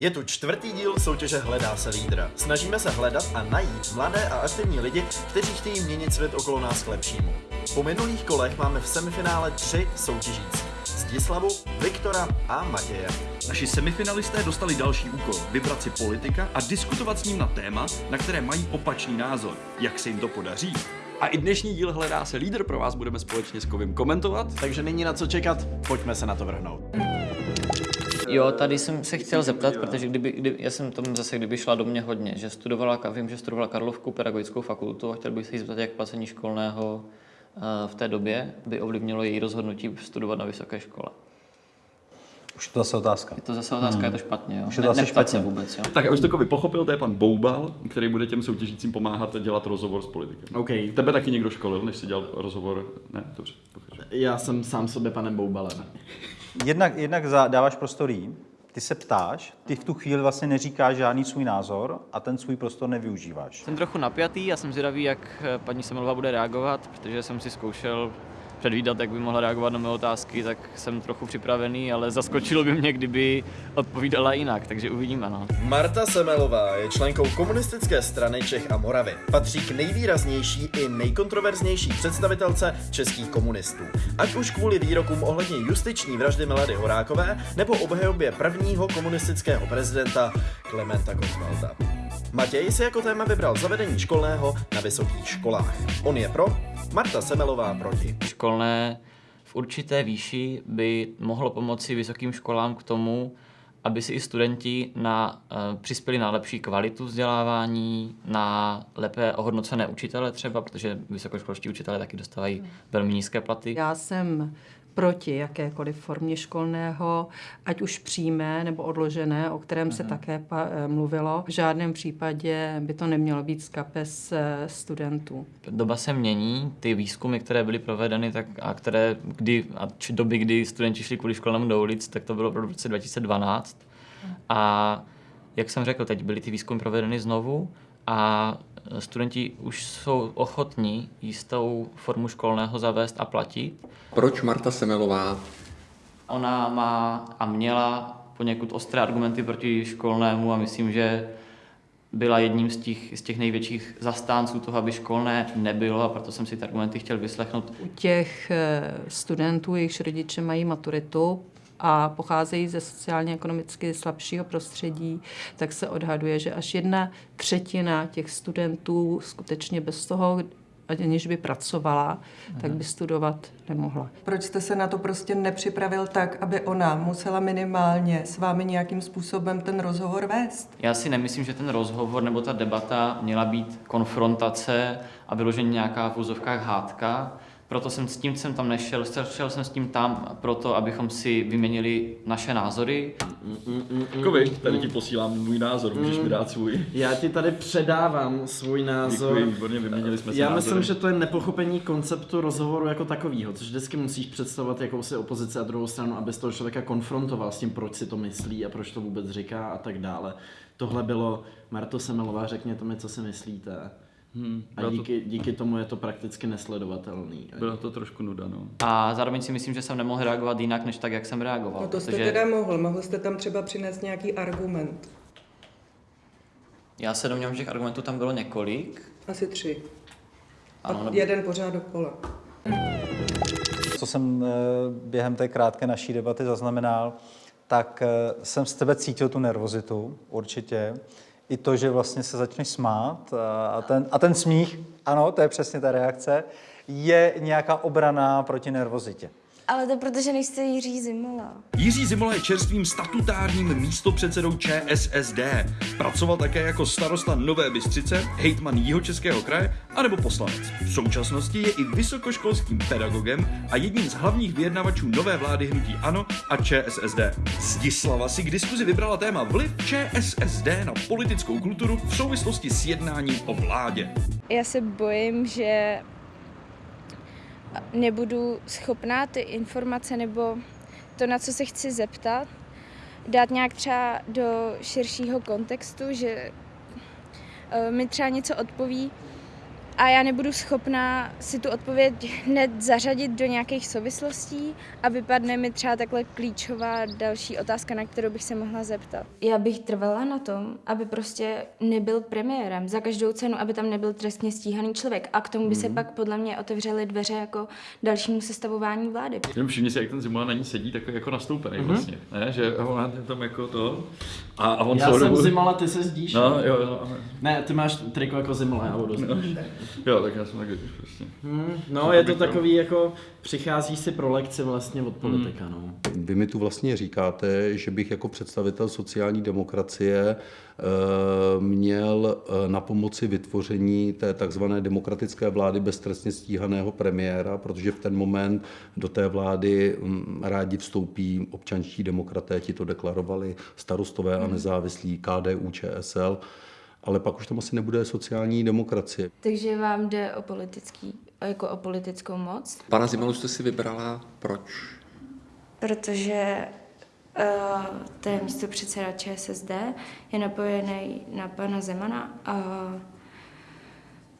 Je tu čtvrtý díl soutěže Hledá se lídra. Snažíme se hledat a najít mladé a aktivní lidi, kteří chtějí měnit svět okolo nás k lepšímu. Po minulých kolech máme v semifinále tři soutěžící. Zdislavu, Viktora a Matěje. Naši semifinalisté dostali další úkol, vybrat si politika a diskutovat s ním na téma, na které mají opačný názor. Jak se jim to podaří? A i dnešní díl Hledá se lídr pro vás budeme společně s Kovim komentovat. Takže není na co čekat, pojďme se na to vrhnout. Jo, tady jsem se chtěl zeptat, protože kdyby, kdy, já jsem tomu zase, kdyby šla do mě hodně, že studovala, vím, že studovala Karlovku pedagogickou fakultu a chtěl bych se jí zeptat, jak placení školného uh, v té době by ovlivnilo její rozhodnutí studovat na vysoké škole. Už je to zase otázka. Je to zase otázka, je to špatně, jo? Už je to asi neptat se špatně. vůbec, jo? Tak abych to pochopil, to je pan Boubal, který bude těm soutěžícím pomáhat dělat rozhovor s politikem. OK, Tebe taky někdo školil, než jsi dělal rozhovor? Ne, dobře. pokračuj. já jsem sám sobě panem Boubalem. Jednak, jednak dáváš prostor jí, ty se ptáš, ty v tu chvíli vlastně neříkáš žádný svůj názor a ten svůj prostor nevyužíváš. Jsem trochu napjatý a jsem zvědavý, jak eh, paní Semelová bude reagovat, protože jsem si zkoušel předvídat, jak by mohla reagovat na mé otázky, tak jsem trochu připravený, ale zaskočilo by mě, kdyby odpovídala jinak, takže uvidíme. No. Marta Semelová je členkou komunistické strany Čech a Moravy. Patří k nejvýraznější i nejkontroverznější představitelce českých komunistů. Ať už kvůli výrokům ohledně justiční vraždy Milady Horákové nebo obhajobě prvního komunistického prezidenta Klementa Gottwalda. Matěj si jako téma vybral zavedení školného na vysokých školách. On je pro, Marta Semelová proti. Školné v určité výši by mohlo pomoci vysokým školám k tomu, aby si i studenti na, uh, přispěli na lepší kvalitu vzdělávání, na lépe ohodnocené učitele třeba, protože vysokoškolští učitelé taky dostávají velmi nízké platy. Já jsem proti jakékoliv formě školného, ať už přímé nebo odložené, o kterém se také pa- eh, mluvilo. V žádném případě by to nemělo být z kapes eh, studentů. Doba se mění, ty výzkumy, které byly provedeny tak, a které kdy, a či doby, kdy studenti šli kvůli školnému do ulic, tak to bylo v roce 2012. A jak jsem řekl, teď byly ty výzkumy provedeny znovu a studenti už jsou ochotní jistou formu školného zavést a platit. Proč Marta Semelová Ona má a měla poněkud ostré argumenty proti školnému a myslím, že byla jedním z těch, z těch největších zastánců toho, aby školné nebylo a proto jsem si ty argumenty chtěl vyslechnout. U těch eh, studentů, jejichž rodiče mají maturitu, a pocházejí ze sociálně-ekonomicky slabšího prostředí, tak se odhaduje, že až jedna třetina těch studentů skutečně bez toho, aniž by pracovala, tak by studovat nemohla. Proč jste se na to prostě nepřipravil tak, aby ona musela minimálně s vámi nějakým způsobem ten rozhovor vést? Já si nemyslím, že ten rozhovor nebo ta debata měla být konfrontace a vyloženě nějaká v úzovkách hádka. Proto jsem s tím jsem tam nešel, šel jsem s tím tam proto, abychom si vyměnili naše názory. Kovi, tady ti posílám můj názor, můžeš mi dát svůj. Já ti tady předávám svůj názor. Děkuji, výborně, vyměnili jsme si Já názory. myslím, že to je nepochopení konceptu rozhovoru jako takového, což vždycky musíš představovat jakousi opozici a druhou stranu, aby toho člověka konfrontoval s tím, proč si to myslí a proč to vůbec říká a tak dále. Tohle bylo, Marto Semelová, řekněte mi, co si myslíte. Hmm, A bylo, díky, díky tomu je to prakticky nesledovatelný. to, bylo to trošku nuda, no. A zároveň si myslím, že jsem nemohl reagovat jinak, než tak, jak jsem reagoval. No to jste protože teda mohl. Mohl jste tam třeba přinést nějaký argument. já se domnívám, že těch argumentů tam bylo několik. Asi tři. A Ano, nebo- jeden pořád dokola. Co jsem eh, během té krátké naší debaty zaznamenal, tak eh, jsem z tebe cítil tu nervozitu, určitě. I to, že vlastně se začneš smát a- ten, a ten smích, ano, to je přesně ta reakce, je nějaká obrana proti nervozitě. Ale to protože nejste Jiří Zimola. Jiří Zimola je čerstvým statutárním místopředsedou ČSSD. Pracoval také jako starosta Nové Bystřice, hejtman Jihočeského kraje anebo poslanec. V současnosti je i vysokoškolským pedagogem a jedním z hlavních vyjednavačů nové vlády hnutí ANO a ČSSD. Zdislava si k diskuzi vybrala téma vliv ČSSD na politickou kulturu v souvislosti s jednáním o vládě. Já se bojím, že nebudu schopná ty informace nebo to, na co se chci zeptat, dát nějak třeba do širšího kontextu, že eh, mi třeba něco odpoví a já nebudu schopná si tu odpověď hned zařadit do nějakých souvislostí a vypadne mi třeba takhle klíčová další otázka, na kterou bych se mohla zeptat. Já bych trvala na tom, aby prostě nebyl premiérem za každou cenu, aby tam nebyl trestně stíhaný člověk a k tomu by se pak podle mě otevřely dveře jako dalšímu sestavování vlády. Jenom všimni si, jak ten Zimola na ní sedí, takový jako nastoupený mm-hmm. vlastně, ne? Že ona je tam jako to a, a on Já jsem dobu... Zimola, ty se zdíš. No, ne? jo, jo. ano. Ne, ty máš triko jako Zimola, já budu No. Jo, tak já jsem taky prostě. Hmm, no, je to takový jako, přicházíš si pro lekci vlastně od politika, no. Vy mi tu vlastně říkáte, že bych jako představitel sociální demokracie eh, měl eh, na pomoci vytvoření té takzvané demokratické vlády bez trestně stíhaného premiéra, protože v ten moment do té vlády hm, rádi vstoupí občanští demokraté, ti to deklarovali, starostové a nezávislí, KDU, ČSL, ale pak už tam asi nebude sociální demokracie. Takže vám jde o politický, jako o politickou moc? Pana Zimolu jste si vybrala proč? Protože uh, to je místo předseda ČSSD, je napojený na pana Zemana a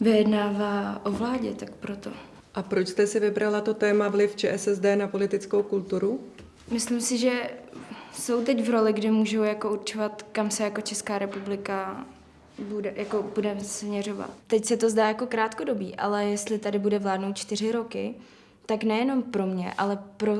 vyjednává o vládě, tak proto. A proč jste si vybrala to téma vliv ČSSD na politickou kulturu? Myslím si, že jsou teď v roli, kde můžou jako určovat, kam se jako Česká republika bude, jako budeme směřovat. Teď se to zdá jako krátkodobý, ale jestli tady bude vládnout čtyři roky, tak nejenom pro mě, ale pro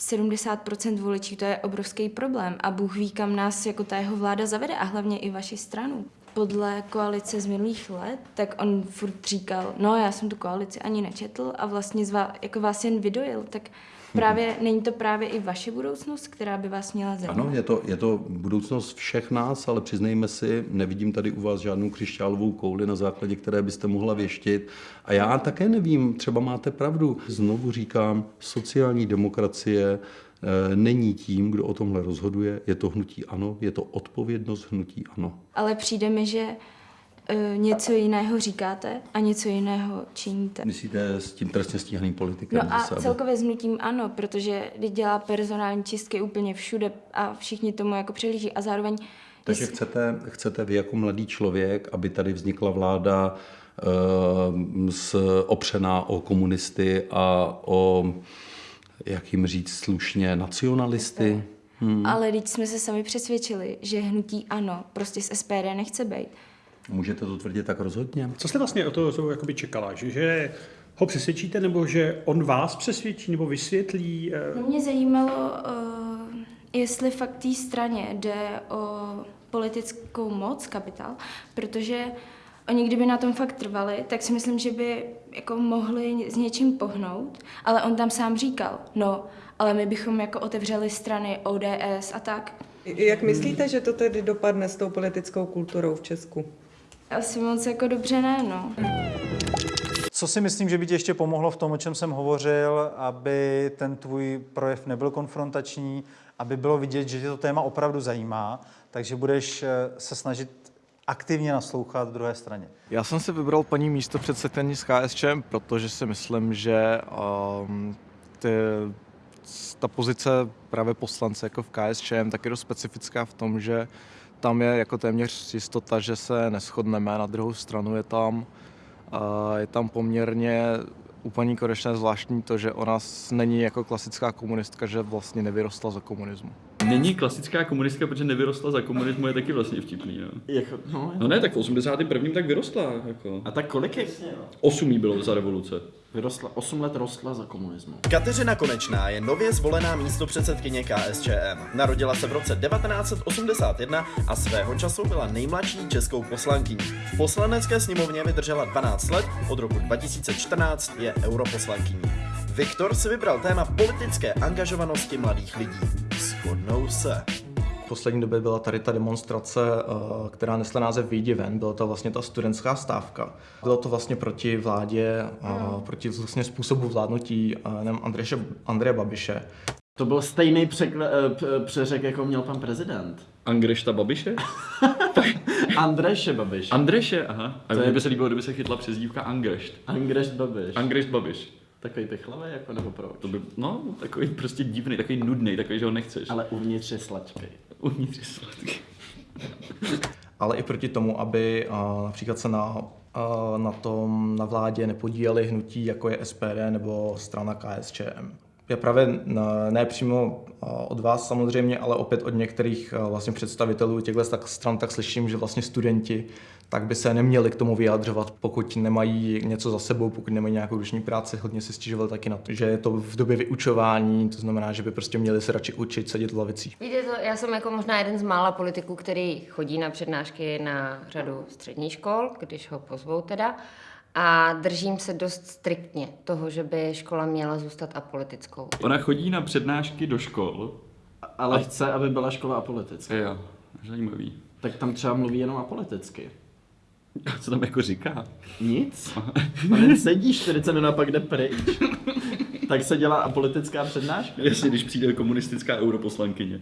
70% voličů to je obrovský problém a Bůh ví, kam nás jako ta jeho vláda zavede a hlavně i vaši stranu. Podle koalice z minulých let, tak on furt říkal, no já jsem tu koalici ani nečetl a vlastně zvá, jako vás jen vydojil, tak právě není to právě i vaše budoucnost, která by vás měla zajímat? Ano, je to, je to budoucnost všech nás, ale přiznejme si, nevidím tady u vás žádnou křišťálovou kouli, na základě které byste mohla věštit. A já také nevím, třeba máte pravdu. Znovu říkám, sociální demokracie není tím, kdo o tomhle rozhoduje. Je to hnutí ano, je to odpovědnost hnutí ano. Ale přijde mi, že uh, něco jiného říkáte a něco jiného činíte. Myslíte s tím trestně stíhaným politikem? No a zase, aby- celkově s hnutím ano, protože když dělá personální čistky úplně všude a všichni tomu jako přehlíží a zároveň Takže jestli- chcete, chcete vy jako mladý člověk, aby tady vznikla vláda eh, s, opřená o komunisty a o, jak jim říct slušně, nacionalisty? Hmm. Ale teď jsme se sami přesvědčili, že hnutí ano, prostě z SPD nechce být. Můžete to tvrdit tak rozhodně? Co jste vlastně o toho jakoby čekala? Že, že ho přesvědčíte, nebo že on vás přesvědčí, nebo vysvětlí? eh, No mě zajímalo, uh, jestli fakt té straně jde o politickou moc, kapitál, protože oni kdyby na tom fakt trvali, tak si myslím, že by jako mohli s něčím pohnout, ale on tam sám říkal, no, ale my bychom jako otevřeli strany ODS a tak. Jak myslíte, že to tedy dopadne s tou politickou kulturou v Česku? Asi moc jako dobře ne, no. Co si myslím, že by ti ještě pomohlo v tom, o čem jsem hovořil, aby ten tvůj projev nebyl konfrontační, aby bylo vidět, že tě to téma opravdu zajímá, takže budeš eh, se snažit aktivně naslouchat druhé straně. Já jsem si vybral paní místo předsedkyni z KSČM, protože si myslím, že um, ty, ta pozice právě poslance jako v KSČM tak je dost specifická v tom, že tam je jako téměř jistota, že se neschodneme. Na druhou stranu je tam, uh, je tam poměrně u paní Konečné zvláštní to, že ona s- není jako klasická komunistka, že vlastně nevyrostla za komunismu. Není klasická komunistka, protože nevyrostla za komunismu, je taky vlastně vtipný, no. Jako, no, No ne, tak v 81. tak vyrostla, jako. A tak kolik je? 8 jí bylo za revoluce. Vyrostla, 8 let rostla za komunismu. Kateřina Konečná je nově zvolená místo předsedkyně KSČM. Narodila se v roce 1981 a svého času byla nejmladší českou poslankyní. V poslanecké sněmovně vydržela 12 let, od roku 2014 je europoslankyní. Viktor si vybral téma politické angažovanosti mladých lidí. Shodnou se. V poslední době byla tady ta demonstrace, eh, která nesla název Výjdi ven, byla to vlastně ta studentská stávka. Bylo to vlastně proti vládě, a proti vlastně způsobu vládnutí eh, nevím, Andreše, Andreje Babiše. To byl stejný překle, p- přeřek, jako měl pan prezident. Angrešta Babiše? Andreše Babiš. Andreše, aha. A To mně je- by se líbilo, kdyby se chytla přezdívka Angrešt. Angrešt Babiš. Angrešt Babiš. Takový ty chlave, jako nebo proč? To by, no, takový prostě divný, takový nudný, takový, že ho nechceš. Ale uvnitř je slačkej. Uvnitř je sladký. ale i proti tomu, aby a, například se na, a, na tom na vládě nepodíleli hnutí, jako je SPD nebo strana KSČM. Já právě ne přímo od vás samozřejmě, ale opět od některých vlastně představitelů těchto tak stran tak slyším, že vlastně studenti tak by se neměli k tomu vyjadřovat, pokud nemají něco za sebou, pokud nemají nějakou ruční práci. Hodně si stěžovali taky na to, že je to v době vyučování, to znamená, že by prostě měli se radši učit, sedět v lavicích. Víte, to, já jsem jako možná jeden z mála politiků, který chodí na přednášky na řadu středních škol, když ho pozvou teda a držím se dost striktně toho, že by škola měla zůstat apolitickou. Ona chodí na přednášky do škol. Ale a... chce, aby byla škola apolitická. Jo, zajímavý. Tak tam třeba mluví jenom apoliticky. Co tam jako říká? Nic. On sedí 40 minut a pak jde pryč. Tak se dělá apolitická přednáška. Jestli když přijde komunistická europoslankyně.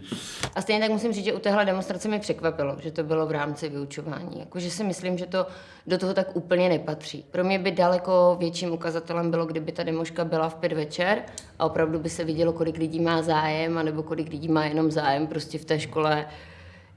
A stejně tak musím říct, že u téhle demonstrace mi překvapilo, že to bylo v rámci vyučování. Jakože si myslím, že to do toho tak úplně nepatří. Pro mě by daleko větším ukazatelem bylo, kdyby ta demoška byla v pět večer a opravdu by se vidělo, kolik lidí má zájem, anebo kolik lidí má jenom zájem prostě v té škole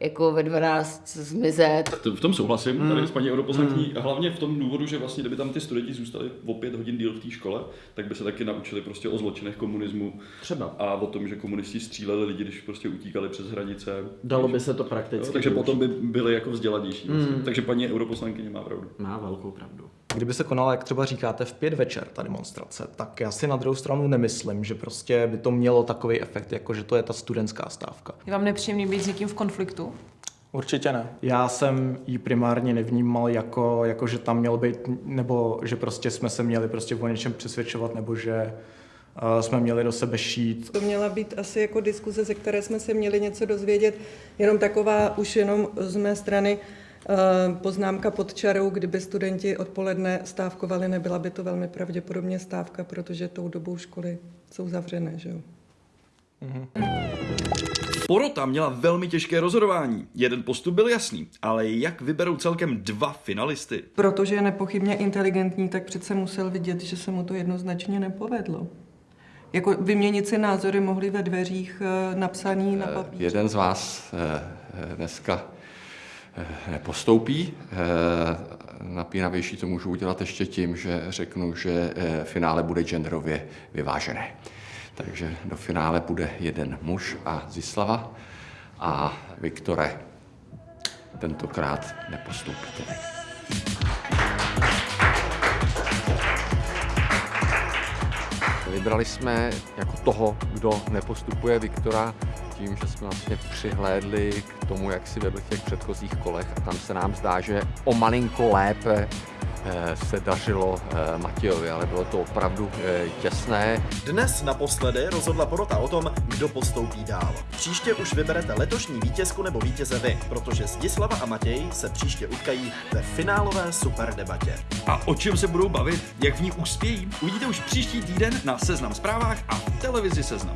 jako ve 12 zmizet. V tom souhlasím mm. tady s paní europoslankyní, mm. hlavně v tom důvodu, že vlastně kdyby tam ty studenti zůstali o pět hodin díl v té škole, tak by se taky naučili prostě o zločinech komunismu. Třeba. A o tom, že komunisti stříleli lidi, když prostě utíkali přes hranice. Dalo by se to prakticky. Jo, takže potom by byli jako vzdělanější. Mm. Vlastně. Takže paní europoslankyně má pravdu. Má velkou pravdu. Kdyby se konala, jak třeba říkáte, v pět večer ta demonstrace, tak já si na druhou stranu nemyslím, že prostě by to mělo takový efekt, jako že to je ta studentská stávka. Je vám nepříjemný být s někým v konfliktu? Určitě ne. Já jsem ji primárně nevnímal jako, jako, že tam měl být, nebo že prostě jsme se měli prostě o něčem přesvědčovat, nebo že uh, jsme měli do sebe šít. To měla být asi jako diskuze, ze které jsme se měli něco dozvědět, jenom taková už jenom z mé strany uh, poznámka pod čarou, kdyby studenti odpoledne stávkovali, nebyla by to velmi pravděpodobně stávka, protože tou dobou školy jsou zavřené, že jo. Mm-hmm. Porota měla velmi těžké rozhodování. Jeden postup byl jasný, ale jak vyberou celkem dva finalisty? Protože je nepochybně inteligentní, tak přece musel vidět, že se mu to jednoznačně nepovedlo. Jako vyměnit si názory mohli ve dveřích eh, napsaný na papíře. Jeden z vás eh, dneska eh, nepostoupí. Napínavější to můžu udělat ještě tím, že řeknu, že finále bude genderově vyvážené. Takže do finále bude jeden muž a Zislava a Viktore tentokrát nepostoupíte. Vybrali jsme jako toho, kdo nepostupuje Viktora, tím, že jsme vlastně přihlédli k tomu, jak si vedl v těch předchozích kolech a tam se nám zdá, že o malinko lépe Eh, se dařilo eh, Matějovi, ale bylo to opravdu eh, těsné. Dnes naposledy rozhodla porota o tom, kdo postoupí dál. Příště už vyberete letošní vítězku nebo vítěze vy, protože Zdislava a Matěj se příště utkají ve finálové super debatě. A o čem se budou bavit, jak v ní uspějí, uvidíte už příští týden na Seznam zprávách a v televizi Seznam.